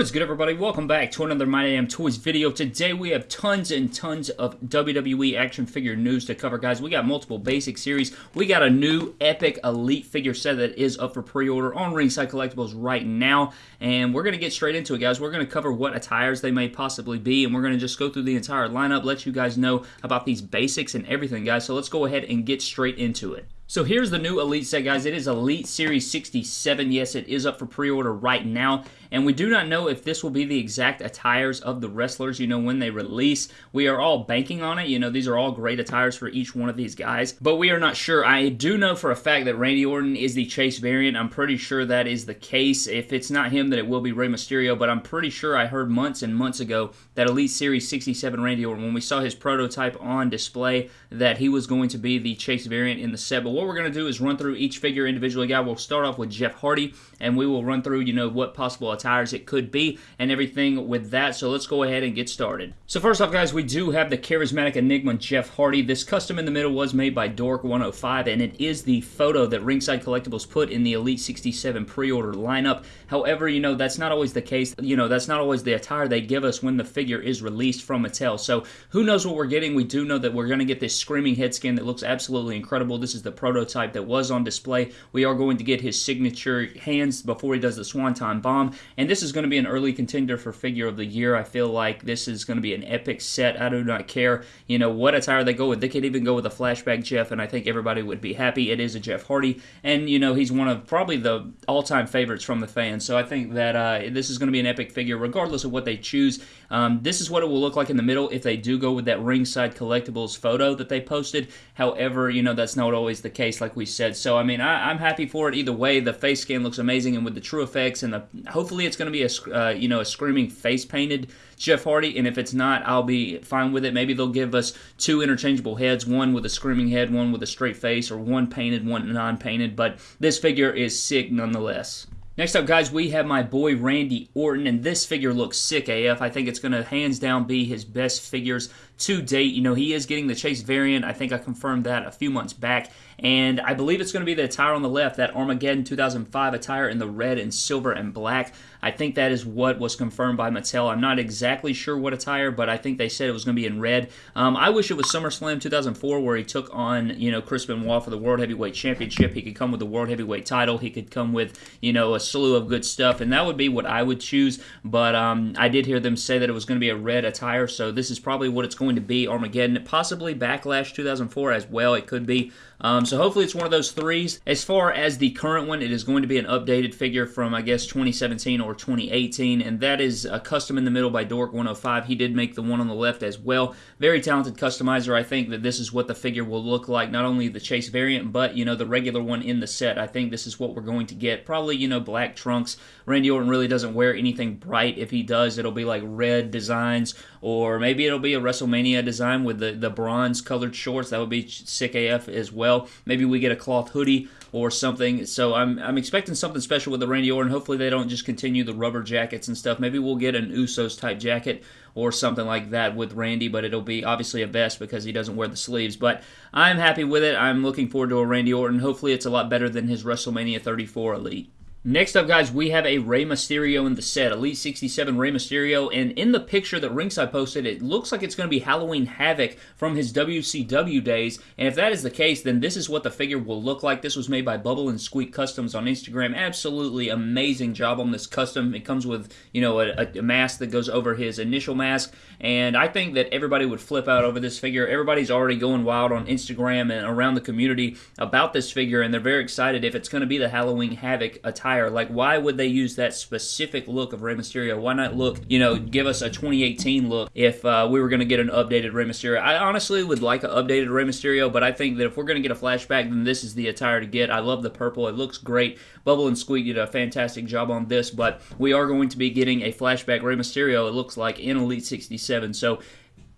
What is good, everybody? Welcome back to another My Damn Toys video. Today we have tons and tons of WWE action figure news to cover, guys. We got multiple basic series. We got a new epic elite figure set that is up for pre-order on Ringside Collectibles right now, and we're going to get straight into it, guys. We're going to cover what attires they may possibly be, and we're going to just go through the entire lineup, let you guys know about these basics and everything, guys. So let's go ahead and get straight into it. So here's the new Elite set, guys. It is Elite Series 67. Yes, it is up for pre-order right now. And we do not know if this will be the exact attires of the wrestlers, you know, when they release. We are all banking on it. You know, these are all great attires for each one of these guys. But we are not sure. I do know for a fact that Randy Orton is the Chase variant. I'm pretty sure that is the case. If it's not him, then it will be Rey Mysterio. But I'm pretty sure I heard months and months ago that Elite Series 67 Randy Orton, when we saw his prototype on display, that he was going to be the Chase variant in the set. But what we're going to do is run through each figure individually, guy. We'll start off with Jeff Hardy, and we will run through, you know, what possible attires it could be and everything with that. So let's go ahead and get started. So first off, guys, we do have the charismatic Enigma Jeff Hardy. This custom in the middle was made by Dork105, and it is the photo that Ringside Collectibles put in the Elite 67 pre-order lineup. However, you know, that's not always the case. You know, that's not always the attire they give us when the figure is released from Mattel. So who knows what we're getting. We do know that we're going to get this screaming head skin that looks absolutely incredible. This is the prototype that was on display. We are going to get his signature hands before he does the Swanton Bomb, and this is going to be an early contender for Figure of the Year. I feel like this is going to be an epic set. I do not care, you know, what attire they go with. They could even go with a flashback Jeff, and I think everybody would be happy. It is a Jeff Hardy, and, you know, he's one of probably the all-time favorites from the fans, so I think that uh, this is going to be an epic figure regardless of what they choose. Um, this is what it will look like in the middle if they do go with that ringside collectibles photo that they posted. However, you know, that's not always the case, like we said. So, I mean, I, am happy for it either way. The face scan looks amazing, and with the true effects and the hopefully it's going to be a, uh, you know, a screaming face painted Jeff Hardy. And if it's not, I'll be fine with it. Maybe they'll give us two interchangeable heads, one with a screaming head, one with a straight face, or one painted, one non painted. But this figure is sick nonetheless. Next up, guys, we have my boy Randy Orton, and this figure looks sick AF. I think it's going to hands down be his best figures to date. You know, he is getting the Chase variant. I think I confirmed that a few months back. And I believe it's going to be the attire on the left, that Armageddon 2005 attire in the red and silver and black. I think that is what was confirmed by Mattel. I'm not exactly sure what attire, but I think they said it was going to be in red. Um, I wish it was SummerSlam 2004 where he took on, you know, Chris Benoit for the World Heavyweight Championship. He could come with the World Heavyweight title. He could come with, you know, a slew of good stuff, and that would be what I would choose. But um, I did hear them say that it was going to be a red attire, so this is probably what it's going to be. Armageddon, possibly Backlash 2004 as well. It could be. Um, so hopefully it's one of those threes. As far as the current one, it is going to be an updated figure from, I guess, 2017 or 2018, and that is a custom in the middle by Dork105. He did make the one on the left as well. Very talented customizer. I think that this is what the figure will look like, not only the Chase variant, but, you know, the regular one in the set. I think this is what we're going to get. Probably, you know, black trunks. Randy Orton really doesn't wear anything bright. If he does, it'll be like red designs, or maybe it'll be a WrestleMania design with the, the bronze colored shorts. That would be sick AF as well well. Maybe we get a cloth hoodie or something. So I'm, I'm expecting something special with the Randy Orton. Hopefully they don't just continue the rubber jackets and stuff. Maybe we'll get an Usos type jacket or something like that with Randy, but it'll be obviously a vest because he doesn't wear the sleeves. But I'm happy with it. I'm looking forward to a Randy Orton. Hopefully it's a lot better than his WrestleMania 34 Elite. Next up, guys, we have a Rey Mysterio in the set. Elite 67 Rey Mysterio. And in the picture that Ringside posted, it looks like it's going to be Halloween Havoc from his WCW days. And if that is the case, then this is what the figure will look like. This was made by Bubble and Squeak Customs on Instagram. Absolutely amazing job on this custom. It comes with, you know, a, a mask that goes over his initial mask. And I think that everybody would flip out over this figure. Everybody's already going wild on Instagram and around the community about this figure. And they're very excited if it's going to be the Halloween Havoc attire Like, why would they use that specific look of Rey Mysterio? Why not look, you know, give us a 2018 look if uh, we were going to get an updated Rey Mysterio? I honestly would like an updated Rey Mysterio, but I think that if we're going to get a flashback, then this is the attire to get. I love the purple. It looks great. Bubble and Squeak did a fantastic job on this, but we are going to be getting a flashback Rey Mysterio, it looks like, in Elite 67. So,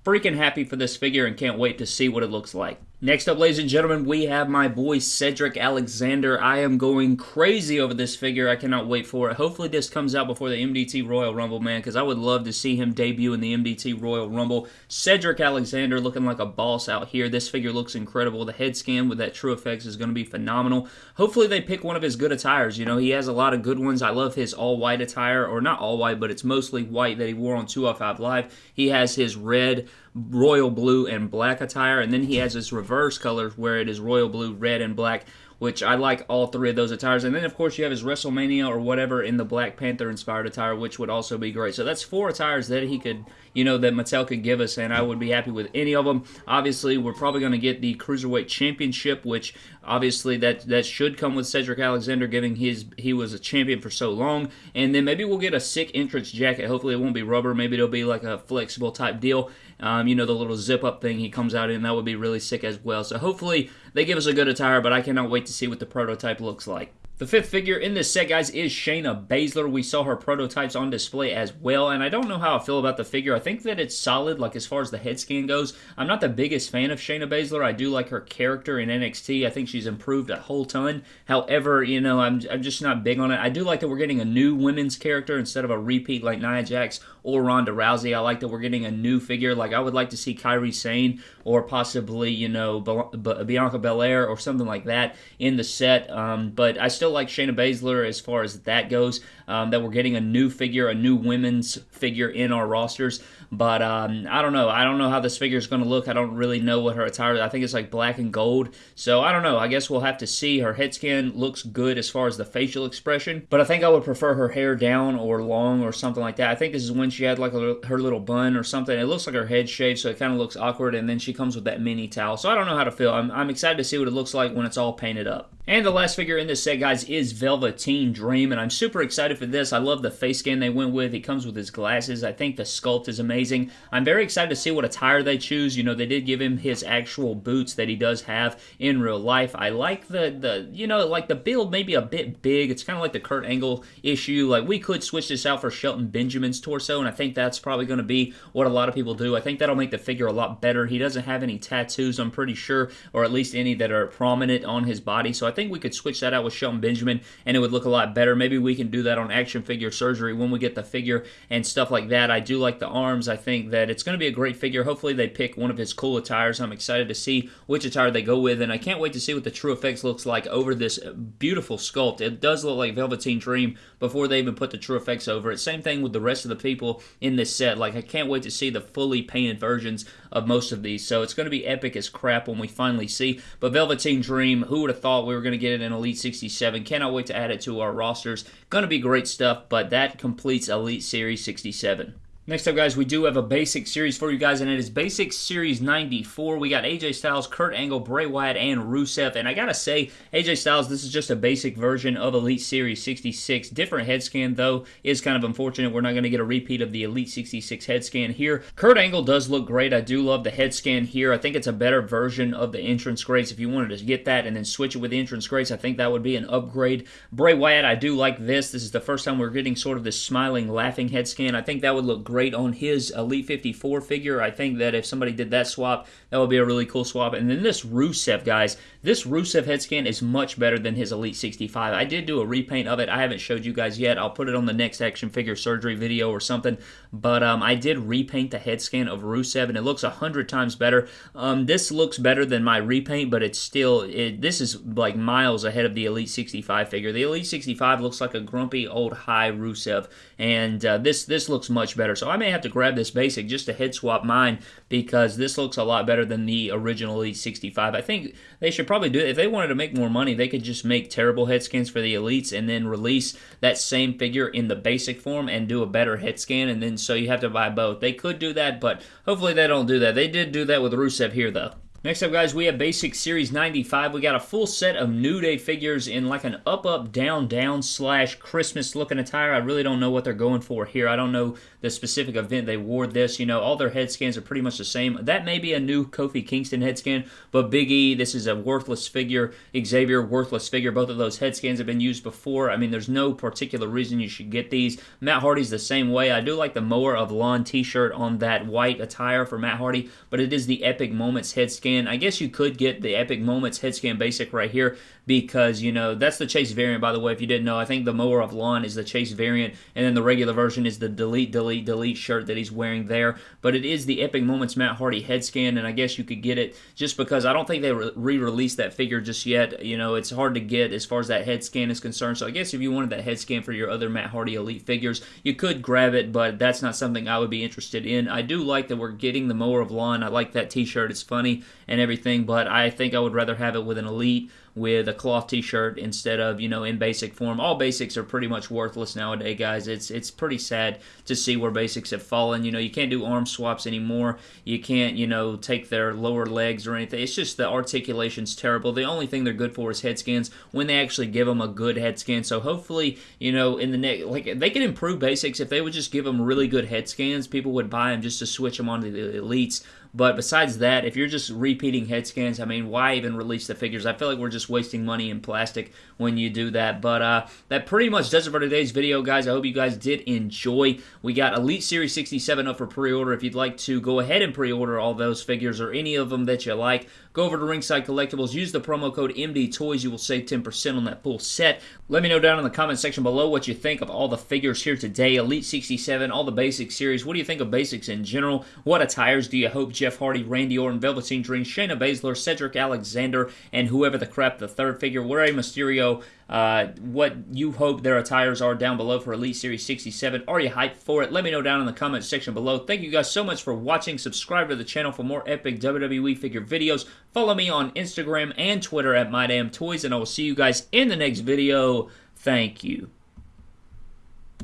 freaking happy for this figure and can't wait to see what it looks like. Next up, ladies and gentlemen, we have my boy Cedric Alexander. I am going crazy over this figure. I cannot wait for it. Hopefully, this comes out before the MDT Royal Rumble, man, because I would love to see him debut in the MDT Royal Rumble. Cedric Alexander looking like a boss out here. This figure looks incredible. The head scan with that True Effects is going to be phenomenal. Hopefully, they pick one of his good attires. You know, he has a lot of good ones. I love his all white attire, or not all white, but it's mostly white that he wore on 205 Live. He has his red royal blue and black attire, and then he has his reverse colors where it is royal blue, red, and black which I like all three of those attires. And then, of course, you have his WrestleMania or whatever in the Black Panther inspired attire, which would also be great. So that's four attires that he could, you know, that Mattel could give us, and I would be happy with any of them. Obviously, we're probably going to get the Cruiserweight Championship, which obviously that that should come with Cedric Alexander, giving his he was a champion for so long. And then maybe we'll get a sick entrance jacket. Hopefully, it won't be rubber. Maybe it'll be like a flexible type deal. Um, you know, the little zip up thing he comes out in, that would be really sick as well. So hopefully they give us a good attire, but I cannot wait to see what the prototype looks like. The fifth figure in this set, guys, is Shayna Baszler. We saw her prototypes on display as well, and I don't know how I feel about the figure. I think that it's solid, like as far as the head scan goes. I'm not the biggest fan of Shayna Baszler. I do like her character in NXT. I think she's improved a whole ton. However, you know, I'm, I'm just not big on it. I do like that we're getting a new women's character instead of a repeat like Nia Jax or Ronda Rousey. I like that we're getting a new figure. Like, I would like to see Kairi Sane or possibly, you know, Bianca Belair or something like that in the set. Um, but I still like Shayna Baszler as far as that goes. Um, that we're getting a new figure, a new women's figure in our rosters. But um, I don't know. I don't know how this figure is going to look. I don't really know what her attire. I think it's like black and gold. So I don't know. I guess we'll have to see. Her head scan looks good as far as the facial expression, but I think I would prefer her hair down or long or something like that. I think this is when she had like a, her little bun or something. It looks like her head shaved, so it kind of looks awkward. And then she comes with that mini towel. So I don't know how to feel. I'm, I'm excited to see what it looks like when it's all painted up. And the last figure in this set, guys, is Velveteen Dream, and I'm super excited for this. I love the face scan they went with. He comes with his glasses. I think the sculpt is amazing. I'm very excited to see what attire they choose. You know, they did give him his actual boots that he does have in real life. I like the, the you know, like the build maybe a bit big. It's kind of like the Kurt Angle issue. Like, we could switch this out for Shelton Benjamin's torso, and I think that's probably going to be what a lot of people do. I think that'll make the figure a lot better. He doesn't have any tattoos, I'm pretty sure, or at least any that are prominent on his body, so I think we could switch that out with Shelton Benjamin and it would look a lot better. Maybe we can do that on action figure surgery when we get the figure and stuff like that. I do like the arms. I think that it's going to be a great figure. Hopefully they pick one of his cool attires. I'm excited to see which attire they go with and I can't wait to see what the True Effects looks like over this beautiful sculpt. It does look like Velveteen Dream before they even put the True Effects over it. Same thing with the rest of the people in this set. Like I can't wait to see the fully painted versions of most of these. So it's going to be epic as crap when we finally see. But Velveteen Dream, who would have thought we were going to get it in Elite 67? Cannot wait to add it to our rosters. Going to be great stuff, but that completes Elite Series 67. Next up, guys, we do have a basic series for you guys, and it is Basic Series 94. We got AJ Styles, Kurt Angle, Bray Wyatt, and Rusev. And I gotta say, AJ Styles, this is just a basic version of Elite Series 66. Different head scan, though, is kind of unfortunate. We're not gonna get a repeat of the Elite 66 head scan here. Kurt Angle does look great. I do love the head scan here. I think it's a better version of the Entrance Greats. If you wanted to get that and then switch it with the Entrance Greats, I think that would be an upgrade. Bray Wyatt, I do like this. This is the first time we're getting sort of this smiling, laughing head scan. I think that would look great on his uh, Elite 54 figure. I think that if somebody did that swap, that would be a really cool swap. And then this Rusev, guys, this Rusev head scan is much better than his Elite 65. I did do a repaint of it. I haven't showed you guys yet. I'll put it on the next action figure surgery video or something. But um, I did repaint the head scan of Rusev, and it looks a hundred times better. Um, this looks better than my repaint, but it's still it, this is like miles ahead of the Elite 65 figure. The Elite 65 looks like a grumpy old high Rusev, and uh, this this looks much better. So I may have to grab this basic just to head swap mine because this looks a lot better than the original Elite 65. I think they should probably do it. If they wanted to make more money, they could just make terrible head scans for the Elites and then release that same figure in the basic form and do a better head scan, and then so you have to buy both. They could do that, but hopefully they don't do that. They did do that with Rusev here, though. Next up, guys, we have Basic Series 95. We got a full set of New Day figures in like an up, up, down, down slash Christmas looking attire. I really don't know what they're going for here. I don't know the specific event they wore this. You know, all their head scans are pretty much the same. That may be a new Kofi Kingston head scan, but Big E, this is a worthless figure. Xavier, worthless figure. Both of those head scans have been used before. I mean, there's no particular reason you should get these. Matt Hardy's the same way. I do like the Mower of Lawn t shirt on that white attire for Matt Hardy, but it is the Epic Moments head scan scan. I guess you could get the Epic Moments head scan basic right here because, you know, that's the Chase variant, by the way, if you didn't know. I think the Mower of Lawn is the Chase variant, and then the regular version is the delete, delete, delete shirt that he's wearing there. But it is the Epic Moments Matt Hardy head scan, and I guess you could get it just because I don't think they re-released that figure just yet. You know, it's hard to get as far as that head scan is concerned. So I guess if you wanted that head scan for your other Matt Hardy Elite figures, you could grab it, but that's not something I would be interested in. I do like that we're getting the Mower of Lawn. I like that t-shirt. It's funny and everything, but I think I would rather have it with an Elite with a cloth t-shirt instead of you know in basic form. All basics are pretty much worthless nowadays guys. It's it's pretty sad to see where basics have fallen. You know you can't do arm swaps anymore. You can't you know take their lower legs or anything. It's just the articulation's terrible. The only thing they're good for is head scans when they actually give them a good head scan so hopefully you know in the next like they can improve basics. If they would just give them really good head scans people would buy them just to switch them onto the elites. But besides that, if you're just repeating head scans, I mean, why even release the figures? I feel like we're just wasting money in plastic when you do that. But uh, that pretty much does it for today's video, guys. I hope you guys did enjoy. We got Elite Series 67 up for pre-order. If you'd like to go ahead and pre-order all those figures or any of them that you like, go over to Ringside Collectibles. Use the promo code MD Toys. You will save 10% on that full set. Let me know down in the comment section below what you think of all the figures here today. Elite 67, all the basic series. What do you think of basics in general? What attires do you hope Jeff Hardy, Randy Orton, Velveteen Dream, Shayna Baszler, Cedric Alexander, and whoever the crap the third figure, where Rey Mysterio, uh, what you hope their attires are down below for Elite Series 67. Are you hyped for it? Let me know down in the comment section below. Thank you guys so much for watching. Subscribe to the channel for more epic WWE figure videos. Follow me on Instagram and Twitter at MyDamnToys, and I will see you guys in the next video. Thank you.